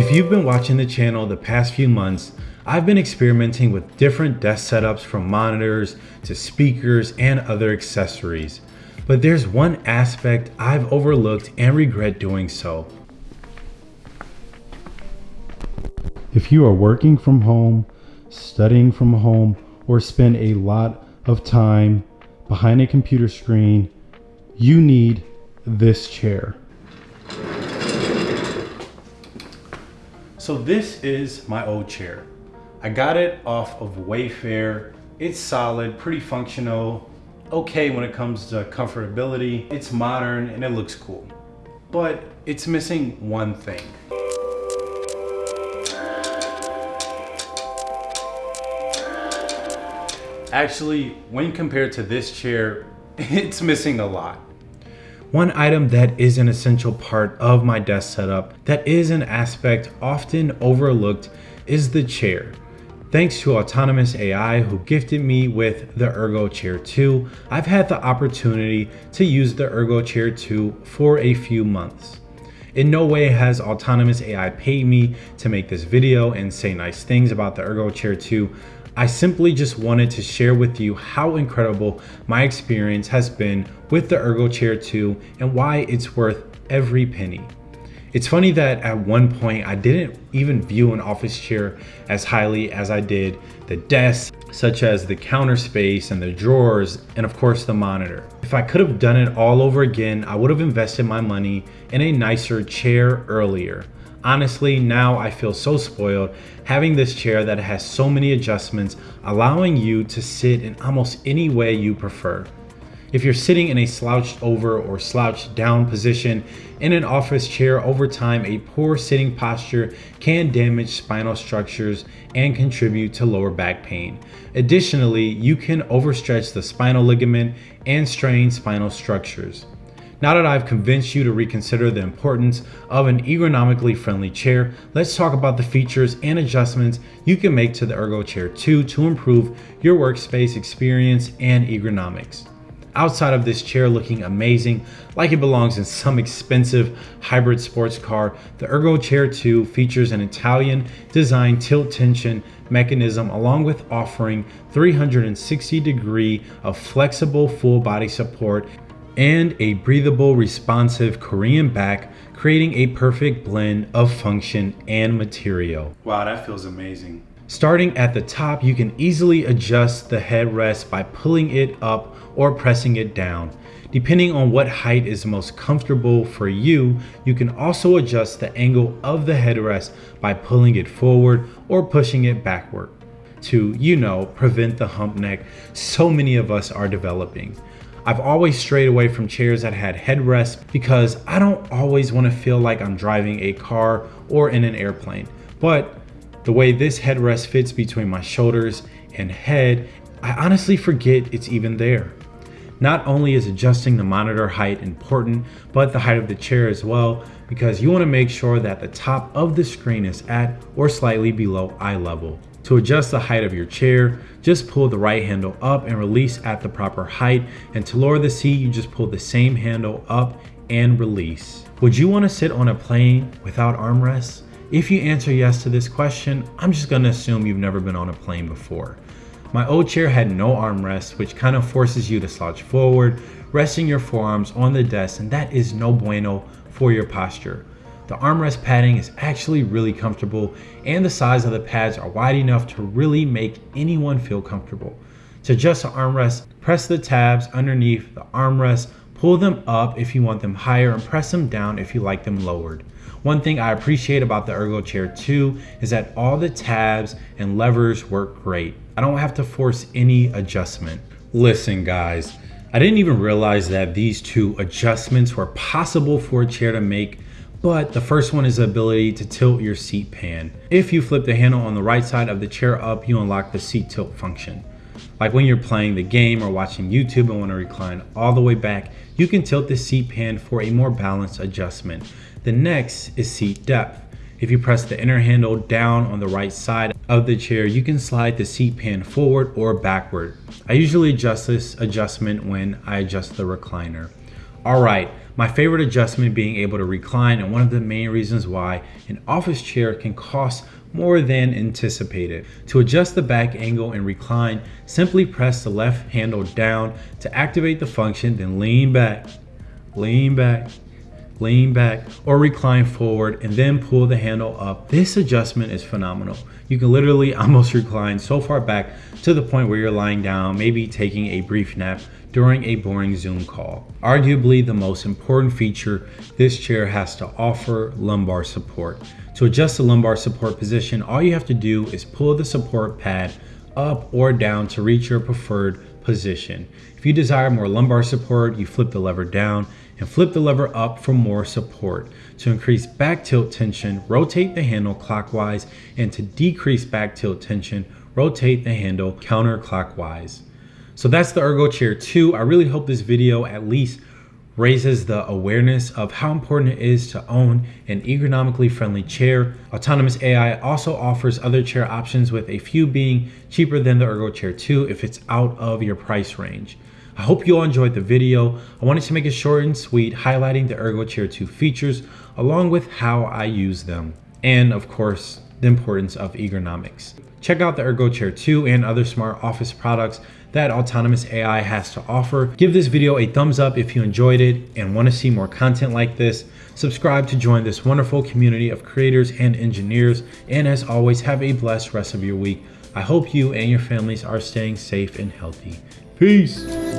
If you've been watching the channel the past few months, I've been experimenting with different desk setups from monitors to speakers and other accessories. But there's one aspect I've overlooked and regret doing so. If you are working from home, studying from home, or spend a lot of time behind a computer screen, you need this chair. So this is my old chair. I got it off of Wayfair. It's solid, pretty functional, okay when it comes to comfortability. It's modern and it looks cool, but it's missing one thing. Actually, when compared to this chair, it's missing a lot. One item that is an essential part of my desk setup that is an aspect often overlooked is the chair. Thanks to Autonomous AI who gifted me with the Ergo Chair 2, I've had the opportunity to use the Ergo Chair 2 for a few months. In no way has Autonomous AI paid me to make this video and say nice things about the Ergo Chair 2, I simply just wanted to share with you how incredible my experience has been with the Ergo Chair 2 and why it's worth every penny. It's funny that at one point I didn't even view an office chair as highly as I did the desk, such as the counter space and the drawers, and of course the monitor. If I could have done it all over again, I would have invested my money in a nicer chair earlier. Honestly, now I feel so spoiled having this chair that has so many adjustments, allowing you to sit in almost any way you prefer. If you're sitting in a slouched over or slouched down position in an office chair over time, a poor sitting posture can damage spinal structures and contribute to lower back pain. Additionally, you can overstretch the spinal ligament and strain spinal structures. Now that I've convinced you to reconsider the importance of an ergonomically friendly chair, let's talk about the features and adjustments you can make to the Ergo Chair 2 to improve your workspace experience and ergonomics. Outside of this chair looking amazing, like it belongs in some expensive hybrid sports car, the Ergo Chair 2 features an Italian design tilt tension mechanism along with offering 360 degree of flexible full body support and a breathable, responsive Korean back, creating a perfect blend of function and material. Wow, that feels amazing. Starting at the top, you can easily adjust the headrest by pulling it up or pressing it down. Depending on what height is most comfortable for you, you can also adjust the angle of the headrest by pulling it forward or pushing it backward to, you know, prevent the hump neck so many of us are developing. I've always strayed away from chairs that had headrests because I don't always want to feel like I'm driving a car or in an airplane. But the way this headrest fits between my shoulders and head, I honestly forget it's even there. Not only is adjusting the monitor height important, but the height of the chair as well, because you want to make sure that the top of the screen is at or slightly below eye level. To adjust the height of your chair, just pull the right handle up and release at the proper height. And to lower the seat, you just pull the same handle up and release. Would you want to sit on a plane without armrests? If you answer yes to this question, I'm just going to assume you've never been on a plane before. My old chair had no armrest, which kind of forces you to slouch forward, resting your forearms on the desk, and that is no bueno for your posture. The armrest padding is actually really comfortable and the size of the pads are wide enough to really make anyone feel comfortable. To adjust the armrest, press the tabs underneath the armrest, pull them up if you want them higher and press them down if you like them lowered. One thing I appreciate about the Ergo Chair 2 is that all the tabs and levers work great. I don't have to force any adjustment. Listen guys, I didn't even realize that these two adjustments were possible for a chair to make but the first one is the ability to tilt your seat pan. If you flip the handle on the right side of the chair up, you unlock the seat tilt function. Like when you're playing the game or watching YouTube and want to recline all the way back, you can tilt the seat pan for a more balanced adjustment. The next is seat depth. If you press the inner handle down on the right side of the chair, you can slide the seat pan forward or backward. I usually adjust this adjustment when I adjust the recliner. All right, My favorite adjustment being able to recline and one of the main reasons why an office chair can cost more than anticipated. To adjust the back angle and recline, simply press the left handle down to activate the function, then lean back, lean back, lean back, or recline forward and then pull the handle up. This adjustment is phenomenal. You can literally almost recline so far back to the point where you're lying down, maybe taking a brief nap during a boring Zoom call. Arguably the most important feature this chair has to offer lumbar support. To adjust the lumbar support position, all you have to do is pull the support pad up or down to reach your preferred position. If you desire more lumbar support, you flip the lever down and flip the lever up for more support. To increase back tilt tension, rotate the handle clockwise and to decrease back tilt tension, rotate the handle counterclockwise. So that's the Ergo Chair 2. I really hope this video at least raises the awareness of how important it is to own an ergonomically friendly chair. Autonomous AI also offers other chair options with a few being cheaper than the Ergo Chair 2 if it's out of your price range. I hope you all enjoyed the video. I wanted to make it short and sweet, highlighting the Ergo Chair 2 features along with how I use them. And of course, the importance of ergonomics. Check out the Ergo Chair 2 and other smart office products that autonomous AI has to offer. Give this video a thumbs up if you enjoyed it and want to see more content like this. Subscribe to join this wonderful community of creators and engineers. And as always, have a blessed rest of your week. I hope you and your families are staying safe and healthy. Peace.